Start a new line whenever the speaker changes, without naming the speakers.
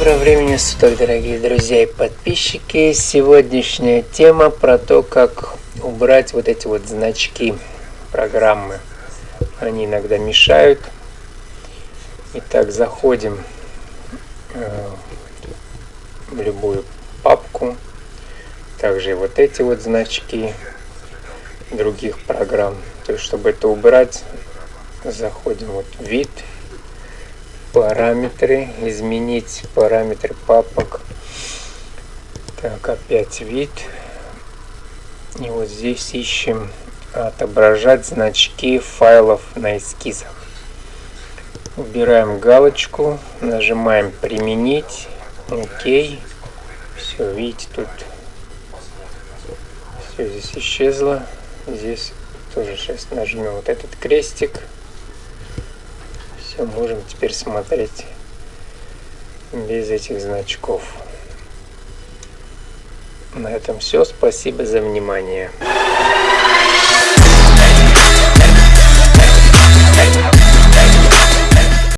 Приветствую, дорогие друзья и подписчики. Сегодняшняя тема про то, как убрать вот эти вот значки программы. Они иногда мешают. Итак, заходим э, в любую папку. Также вот эти вот значки других программ. То есть, чтобы это убрать, заходим вот в вид параметры, изменить параметры папок. Так, опять вид. И вот здесь ищем отображать значки файлов на эскизах. Убираем галочку, нажимаем применить, окей. Все, видите, тут все здесь исчезло. Здесь тоже сейчас нажмем вот этот крестик все можем теперь смотреть без этих значков. На этом все. Спасибо за внимание.